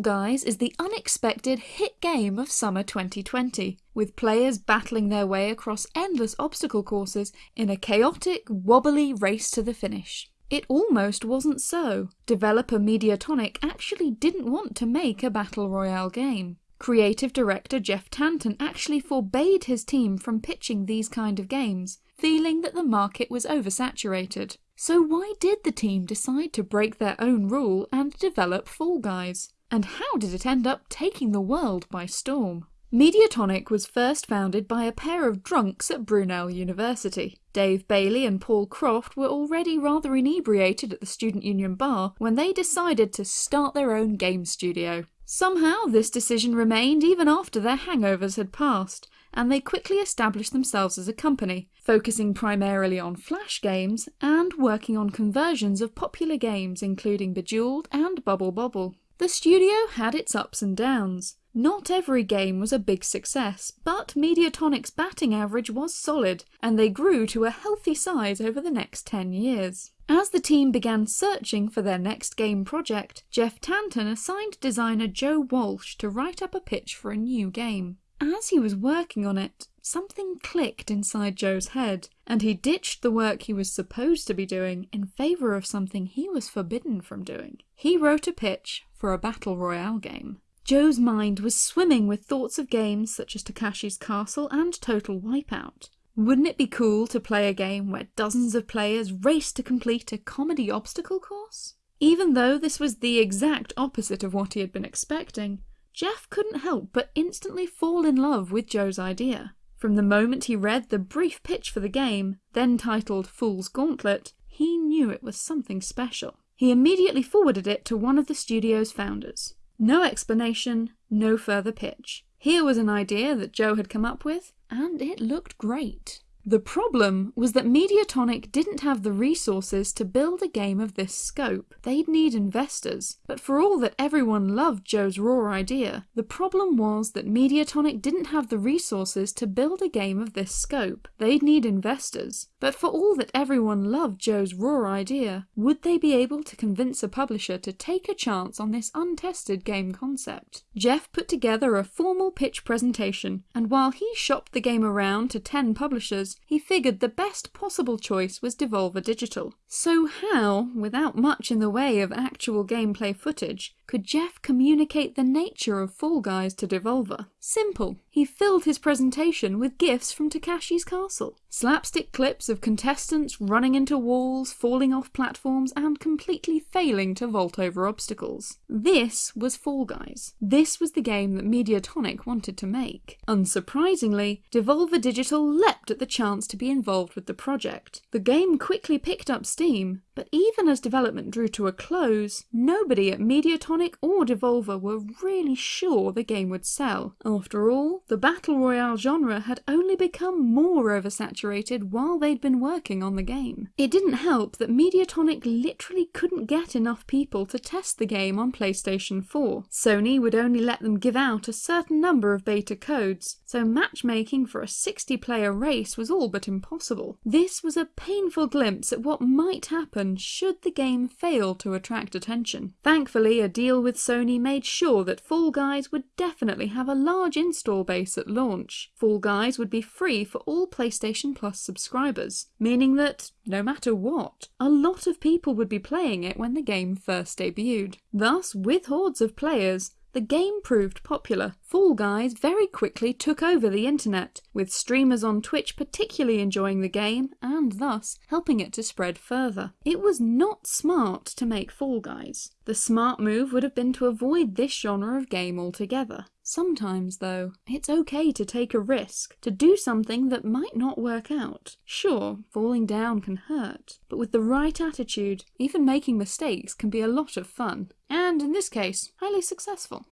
Fall Guys is the unexpected hit game of summer 2020, with players battling their way across endless obstacle courses in a chaotic, wobbly race to the finish. It almost wasn't so. Developer Mediatonic actually didn't want to make a battle royale game. Creative director Jeff Tanton actually forbade his team from pitching these kind of games, feeling that the market was oversaturated. So why did the team decide to break their own rule and develop Fall Guys? And how did it end up taking the world by storm? Mediatonic was first founded by a pair of drunks at Brunel University. Dave Bailey and Paul Croft were already rather inebriated at the Student Union bar when they decided to start their own game studio. Somehow this decision remained even after their hangovers had passed, and they quickly established themselves as a company, focusing primarily on flash games and working on conversions of popular games including Bejeweled and Bubble Bobble. The studio had its ups and downs. Not every game was a big success, but Mediatonic's batting average was solid, and they grew to a healthy size over the next 10 years. As the team began searching for their next game project, Jeff Tanton assigned designer Joe Walsh to write up a pitch for a new game. As he was working on it, something clicked inside Joe's head, and he ditched the work he was supposed to be doing in favour of something he was forbidden from doing. He wrote a pitch for a battle royale game. Joe's mind was swimming with thoughts of games such as Takeshi's Castle and Total Wipeout. Wouldn't it be cool to play a game where dozens of players race to complete a comedy obstacle course? Even though this was the exact opposite of what he had been expecting, Jeff couldn't help but instantly fall in love with Joe's idea. From the moment he read the brief pitch for the game, then titled Fool's Gauntlet, he knew it was something special. He immediately forwarded it to one of the studio's founders. No explanation, no further pitch. Here was an idea that Joe had come up with, and it looked great. The problem was that Mediatonic didn't have the resources to build a game of this scope. They'd need investors. But for all that everyone loved Joe's raw idea, the problem was that Mediatonic didn't have the resources to build a game of this scope. They'd need investors. But for all that everyone loved Joe's raw idea, would they be able to convince a publisher to take a chance on this untested game concept? Jeff put together a formal pitch presentation, and while he shopped the game around to 10 publishers, he figured the best possible choice was Devolver Digital. So how, without much in the way of actual gameplay footage, could Jeff communicate the nature of Fall Guys to Devolver? Simple. He filled his presentation with gifs from Takeshi's Castle. Slapstick clips of contestants running into walls, falling off platforms, and completely failing to vault over obstacles. This was Fall Guys. This was the game that Mediatonic wanted to make. Unsurprisingly, Devolver Digital leapt at the chance to be involved with the project. The game quickly picked up steam, but even as development drew to a close, nobody at Mediatonic or Devolver were really sure the game would sell. After all, the Battle Royale genre had only become more oversaturated while they'd been working on the game. It didn't help that Mediatonic literally couldn't get enough people to test the game on PlayStation 4. Sony would only let them give out a certain number of beta codes, so matchmaking for a 60 player race was all but impossible. This was a painful glimpse at what might happen should the game fail to attract attention. Thankfully, a deal with Sony made sure that Fall Guys would definitely have a large install base at launch. Fall Guys would be free for all PlayStation Plus subscribers, meaning that, no matter what, a lot of people would be playing it when the game first debuted. Thus, with hordes of players, the game proved popular. Fall Guys very quickly took over the internet, with streamers on Twitch particularly enjoying the game and thus helping it to spread further. It was not smart to make Fall Guys. The smart move would have been to avoid this genre of game altogether. Sometimes, though, it's okay to take a risk, to do something that might not work out. Sure, falling down can hurt, but with the right attitude, even making mistakes can be a lot of fun. And in this case, highly successful.